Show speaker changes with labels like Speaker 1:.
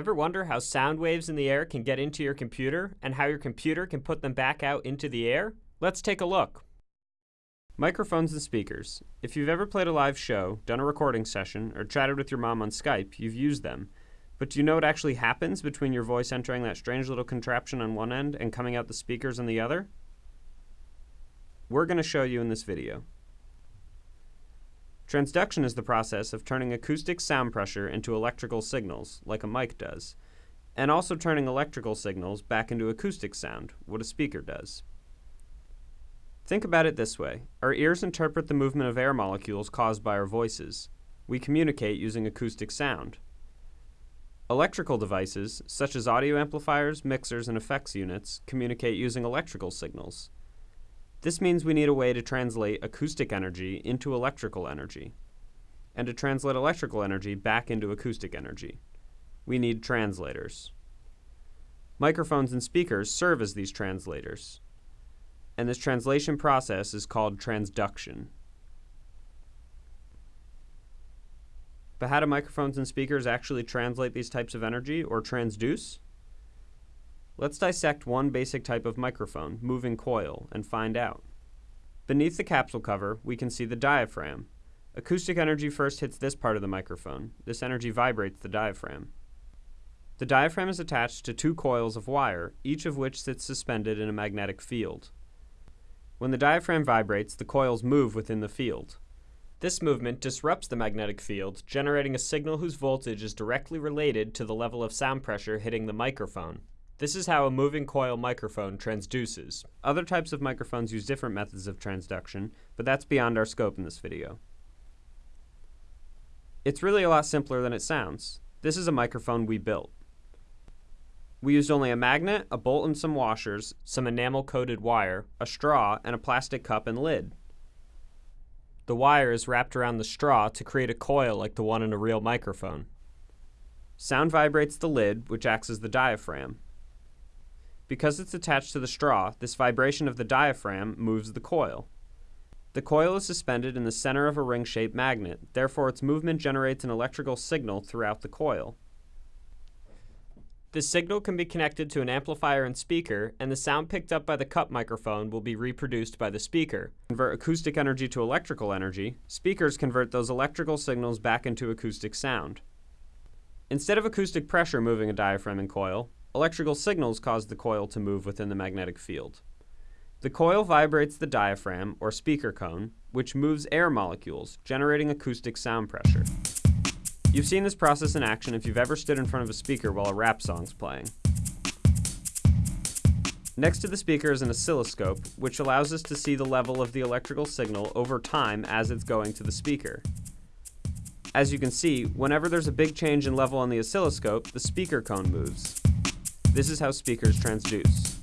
Speaker 1: Ever wonder how sound waves in the air can get into your computer and how your computer can put them back out into the air? Let's take a look. Microphones and speakers. If you've ever played a live show, done a recording session, or chatted with your mom on Skype, you've used them. But do you know what actually happens between your voice entering that strange little contraption on one end and coming out the speakers on the other? We're going to show you in this video. Transduction is the process of turning acoustic sound pressure into electrical signals, like a mic does, and also turning electrical signals back into acoustic sound, what a speaker does. Think about it this way. Our ears interpret the movement of air molecules caused by our voices. We communicate using acoustic sound. Electrical devices, such as audio amplifiers, mixers, and effects units, communicate using electrical signals. This means we need a way to translate acoustic energy into electrical energy, and to translate electrical energy back into acoustic energy. We need translators. Microphones and speakers serve as these translators, and this translation process is called transduction. But how do microphones and speakers actually translate these types of energy, or transduce? Let's dissect one basic type of microphone, moving coil, and find out. Beneath the capsule cover, we can see the diaphragm. Acoustic energy first hits this part of the microphone. This energy vibrates the diaphragm. The diaphragm is attached to two coils of wire, each of which sits suspended in a magnetic field. When the diaphragm vibrates, the coils move within the field. This movement disrupts the magnetic field, generating a signal whose voltage is directly related to the level of sound pressure hitting the microphone. This is how a moving coil microphone transduces. Other types of microphones use different methods of transduction, but that's beyond our scope in this video. It's really a lot simpler than it sounds. This is a microphone we built. We used only a magnet, a bolt and some washers, some enamel-coated wire, a straw, and a plastic cup and lid. The wire is wrapped around the straw to create a coil like the one in a real microphone. Sound vibrates the lid, which acts as the diaphragm. Because it's attached to the straw, this vibration of the diaphragm moves the coil. The coil is suspended in the center of a ring-shaped magnet, therefore its movement generates an electrical signal throughout the coil. This signal can be connected to an amplifier and speaker, and the sound picked up by the cup microphone will be reproduced by the speaker. Convert acoustic energy to electrical energy, speakers convert those electrical signals back into acoustic sound. Instead of acoustic pressure moving a diaphragm and coil, Electrical signals cause the coil to move within the magnetic field. The coil vibrates the diaphragm, or speaker cone, which moves air molecules, generating acoustic sound pressure. You've seen this process in action if you've ever stood in front of a speaker while a rap song's playing. Next to the speaker is an oscilloscope, which allows us to see the level of the electrical signal over time as it's going to the speaker. As you can see, whenever there's a big change in level on the oscilloscope, the speaker cone moves. This is how speakers transduce.